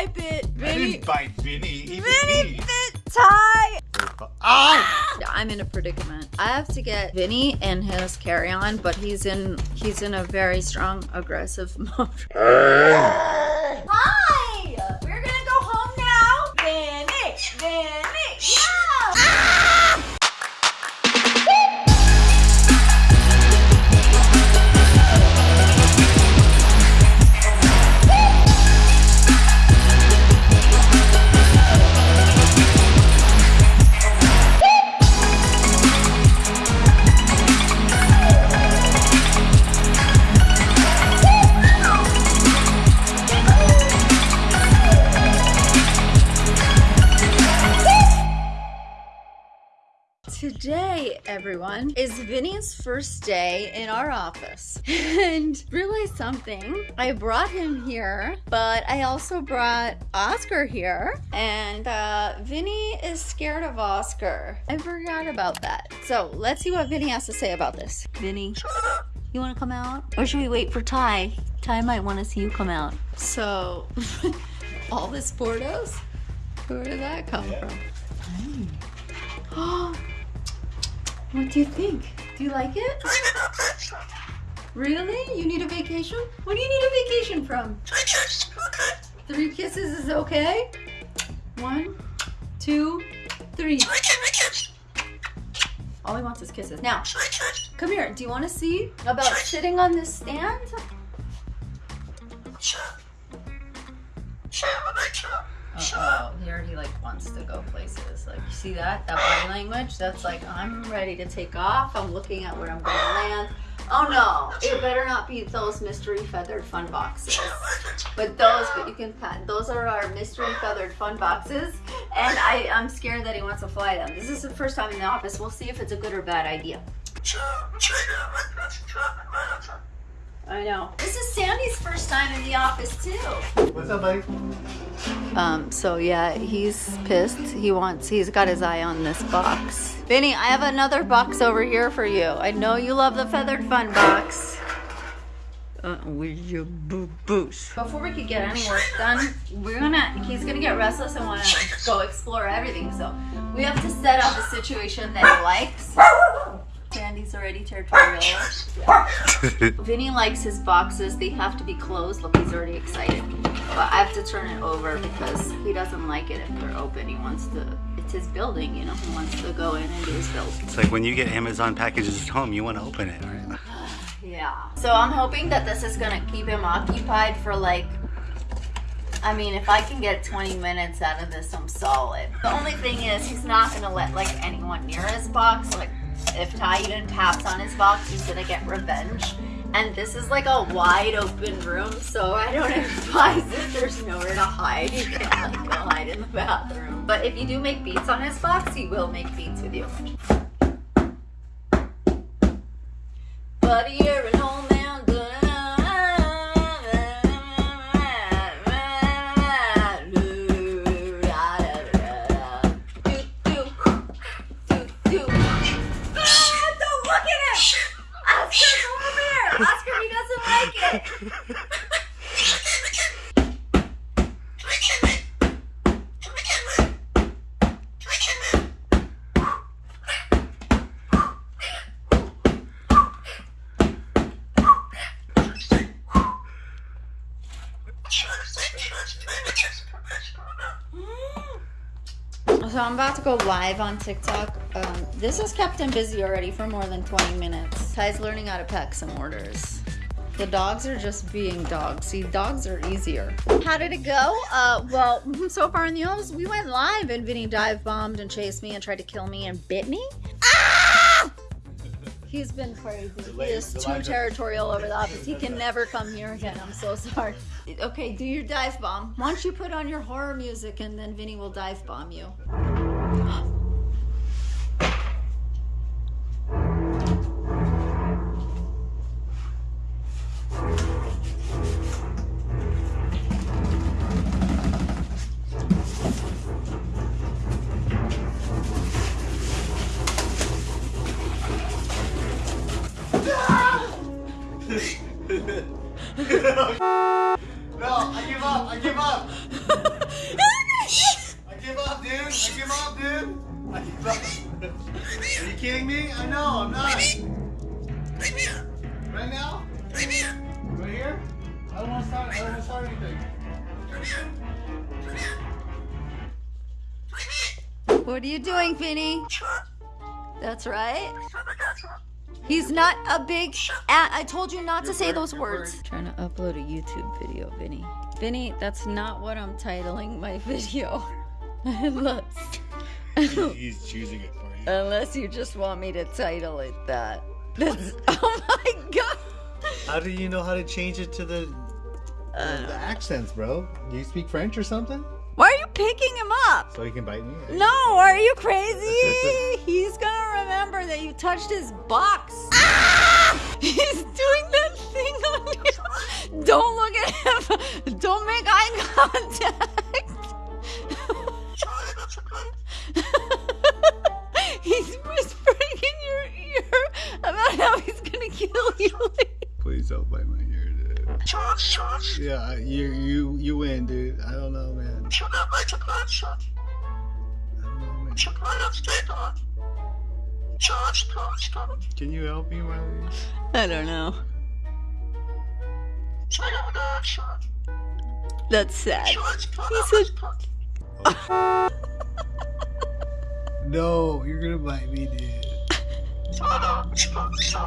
Ty bit I didn't bite Vinny. He Vinny bit, bit Ty. Ah! I'm in a predicament. I have to get Vinny and his carry-on, but he's in he's in a very strong aggressive mode. Hi! Today, everyone, is Vinny's first day in our office. And realize something. I brought him here, but I also brought Oscar here. And uh, Vinny is scared of Oscar. I forgot about that. So let's see what Vinny has to say about this. Vinny, you want to come out? Or should we wait for Ty? Ty might want to see you come out. So, all this Portos? Where did that come from? What do you think? Do you like it? Really? You need a vacation? What do you need a vacation from? Three kisses is okay? One, two, three. All he wants is kisses. Now, come here. Do you want to see about sitting on this stand? Oh, he already like wants to go places. Like, you see that? That body language? That's like, I'm ready to take off. I'm looking at where I'm going to land. Oh no, it better not be those mystery feathered fun boxes. But those, but you can pat. Those are our mystery feathered fun boxes, and I, I'm scared that he wants to fly them. This is the first time in the office. We'll see if it's a good or bad idea. I know. This is Sandy's first time in the office too. What's up, buddy? Um, so yeah, he's pissed. He wants, he's got his eye on this box. Vinny, I have another box over here for you. I know you love the feathered fun box. Uh, with your boo boos. Before we could get any work done, we're gonna, he's gonna get restless and wanna go explore everything. So we have to set up a situation that he likes. Sandy's already territorial. Vinny likes his boxes. They have to be closed. Look, he's already excited. But I have to turn it over because he doesn't like it if they're open. He wants to, it's his building, you know, he wants to go in and do his building. It's like when you get Amazon packages at home, you want to open it, right? Yeah. So I'm hoping that this is gonna keep him occupied for like, I mean, if I can get 20 minutes out of this, I'm solid. The only thing is he's not gonna let like anyone near his box. Like if Ty even taps on his box, he's gonna get revenge. And this is like a wide open room, so I don't advise it. There's nowhere to hide. You can't like go hide in the bathroom. But if you do make beats on his box, he will make beats with you. Buddy, you're about to go live on TikTok. Um, this has kept him busy already for more than 20 minutes. Ty's learning how to pack some orders. The dogs are just being dogs. See, dogs are easier. How did it go? Uh, well, so far in the office, we went live and Vinny dive bombed and chased me and tried to kill me and bit me. Ah! He's been crazy. He is too territorial over the office. He can never come here again. I'm so sorry. Okay, do your dive bomb. Why don't you put on your horror music and then Vinny will dive bomb you. No, kidding me? I know, I'm not. Right now? Right here? I don't want to start, I don't want to start anything. What are you doing, Vinny? That's right. He's not a big. A- I told you not to say those words. Trying to upload a YouTube video, Vinny. Vinny, that's not what I'm titling my video. Unless, He's choosing it for you. Unless you just want me to title it that. That's, oh my god. How do you know how to change it to the, the accents, bro? Do you speak French or something? Why are you picking him up? So he can bite me? No, are you crazy? He's gonna remember that you touched his box. Ah! He's doing that thing on you. Don't look at him. Don't make eye contact. Yeah, you you you win, dude. I don't know, man. You shot. I don't know, man. On. Charge, charge, charge. Can you help me, Riley? I don't know. That's sad. No, you're gonna bite me, dude.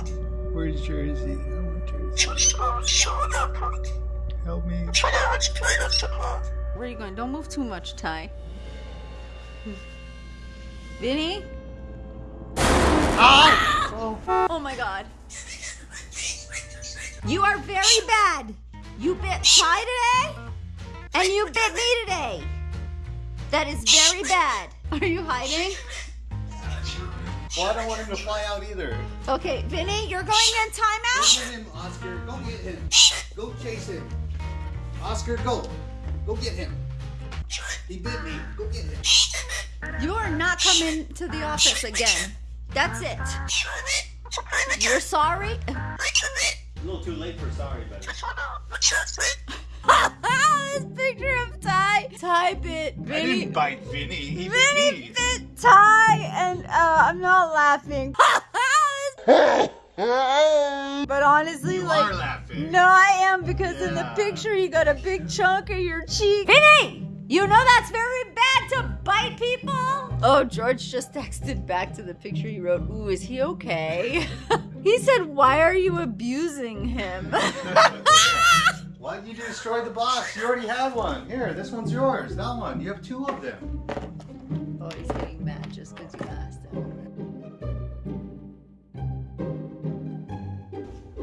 Where's Jersey? I want Jersey. Help me. Where are you going? Don't move too much, Ty. Vinny? Ah! Oh my god. You are very bad. You bit Ty today, and you bit me today. That is very bad. Are you hiding? Well, I don't want him to fly out either. Okay, Vinny, you're going in timeout? Go timeout? get him, Oscar. Go get him. Go chase him. Oscar, go. Go get him. He bit me. Go get him. You are not coming to the office again. That's it. You're sorry? A little too late for sorry, but. this picture of Ty. Ty bit I Vinny. didn't bite Vinny. He bit Vinny me. Bit Ty, and uh, I'm not laughing. but honestly, You like, are laughing. no, I am because in the picture you got a big chunk of your cheek. Vinny, you know that's very bad to bite people. Oh, George just texted back to the picture he wrote. Ooh, is he okay? he said, "Why are you abusing him?" Why did you destroy the box? You already have one. Here, this one's yours. That one. You have two of them. He's getting mad just because you asked him.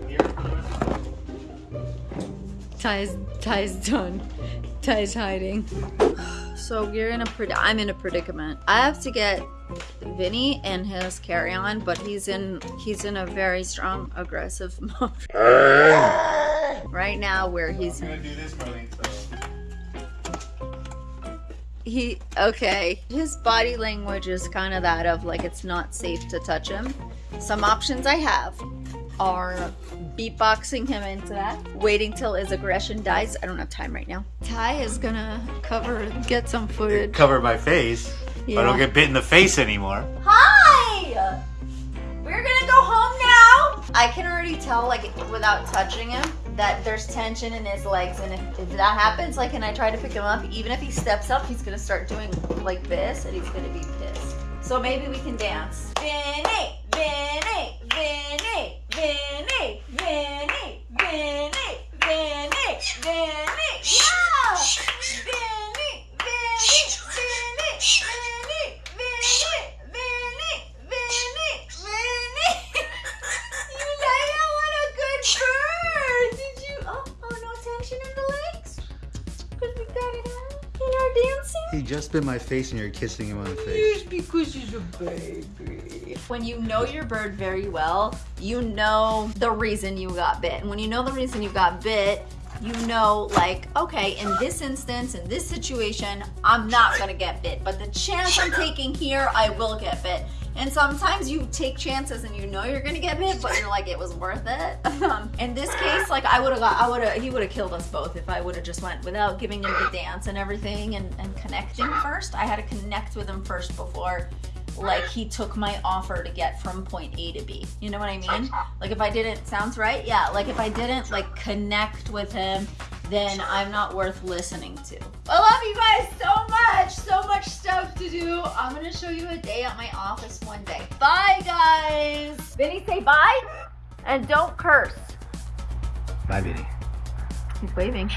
Here for the rest of Ty's Ty's done. Ty's hiding. So we're in a pred- I'm in a predicament. I have to get Vinny and his carry on, but he's in he's in a very strong aggressive mode right now where he's I'm gonna do this, Marlene. So. He okay. His body language is kind of that of like it's not safe to touch him. Some options I have are beatboxing him into that, waiting till his aggression dies. I don't have time right now. Ty is gonna cover, get some footage. Uh, cover my face. Yeah. I don't get bit in the face anymore. Hi! We're gonna go home now. I can already tell, like, without touching him, that there's tension in his legs, and if, if that happens, like, and I try to pick him up, even if he steps up, he's gonna start doing like this, and he's gonna be pissed. So maybe we can dance. Vinny, Vinny, Vinny, He just bit my face and you're kissing him on the face. because he's a baby. When you know your bird very well, you know the reason you got bit. And when you know the reason you got bit, you know, like, okay, in this instance, in this situation, I'm not gonna get bit. But the chance I'm taking here, I will get bit. And sometimes you take chances and you know you're gonna get bit, but you're like, it was worth it. Um, in this case, like I would have got, I would have, he would have killed us both if I would have just went without giving him the dance and everything and, and connecting first. I had to connect with him first before like he took my offer to get from point A to B. You know what I mean? Like if I didn't, sounds right? Yeah, like if I didn't like connect with him, then I'm not worth listening to. I love you guys so much. So much stuff to do. I'm gonna show you a day at my office one day. Bye guys. Vinny, say bye. And don't curse. Bye, Vinny. He's waving.